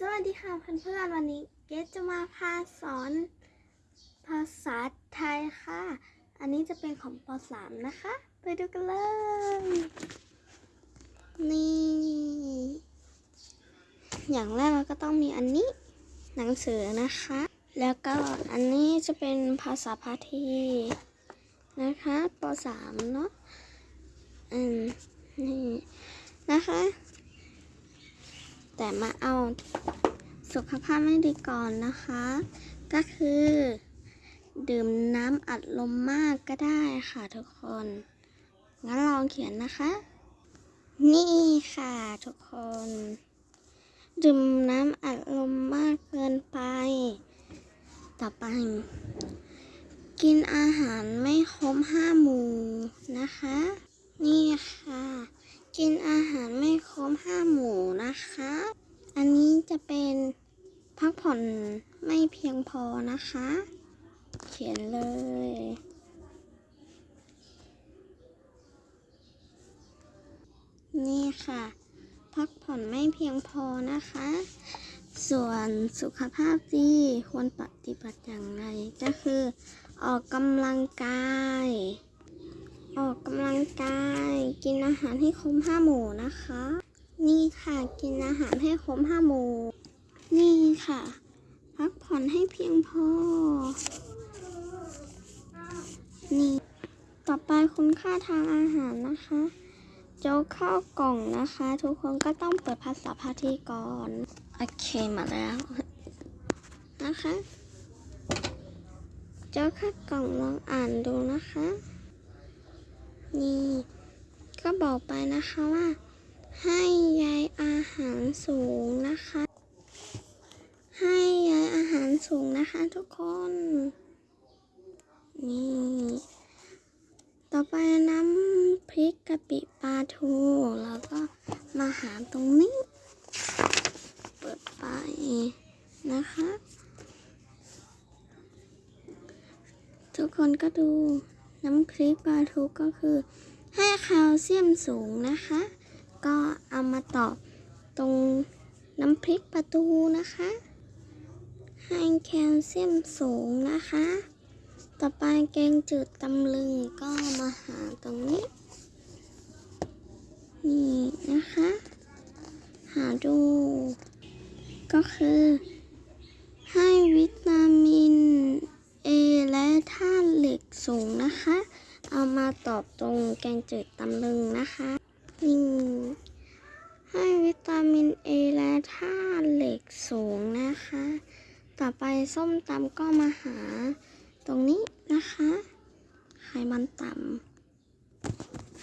สวัสดีค่ะเพื่อนๆวันนี้เกดจะมาพาสอนภาษาไทยค่ะ อันนี้จะเป็นของป .3 นะคะ ไปดูกันเลย นี่ อย่างแรกเราก็ต้องมีอันนี้ หนังสือนะคะ แล้วก็อันนี้จะเป็นภาษาพาทีนะคะป .3 เนาะอืมนี่นะคะ แต่มาเอาสุขภาพไม่ดีก่อนนะคะ ก็คือ ดื่มน้ำอัดลมมากก็ได้ค่ะทุกคน งั้นลองเขียนนะคะ นี่ค่ะทุกคน ดื่มน้ำอัดลมมากเกินไป ต่อไป กินอาหารไม่ครบห้าหมู่นะคะ นี่ค่ะ กินอาหารไม่ครบห้าหมู่นะคะ อันนี้จะเป็นพักผ่อนไม่เพียงพอนะคะ เขียนเลย นี่ค่ะ พักผ่อนไม่เพียงพอนะคะ ส่วนสุขภาพดีควรปฏิบัติอย่างไรก็คือ ออกกำลังกาย ออกกำลังกาย กินอาหารให้ครบห้าหมู่นะคะ นี่ค่ะกินอาหารให้ครบห้าหมู่ นี่ค่ะ พักผ่อนให้เพียงพอ นี่ ต่อไปคุณค่าทางอาหารนะคะ โจ๊กข้าวกล่องนะคะ ทุกคนก็ต้องเปิดภาษาพาทีก่อน โอเคมาแล้ว นะคะโจ๊กข้าวกล่องลองอ่านดูนะคะ นี่ก็บอกไปนะคะว่า ให้ใยอาหารสูงนะคะ ให้ใยอาหารสูงนะคะทุกคน นี่ ต่อไปน้ำพริกกะปิปลาทูแล้วก็มาหาตรงนี้ เปิดไปนะคะ ทุกคนก็ดู น้ำพริกปลาทูก็คือ ให้แคลเซียมสูงนะคะ ก็เอามาตอบตรงน้ำพริกปลาทูนะคะ ให้แคลเซียมสูงนะคะ ต่อไปแกงจืดตำลึงก็มาหาตรงนี้ นี่นะคะ หาดู ก็คือให้วิตามิน A และธ กสูงนะคะ เอามาตอบตรงแกงจืดตำลึงนะคะนี่ให้วิตามินเอและธาตุเหล็กสูงนะคะ ต่อไปส้มตำก็มาหาตรงนี้นะคะ ไขมันต่ำ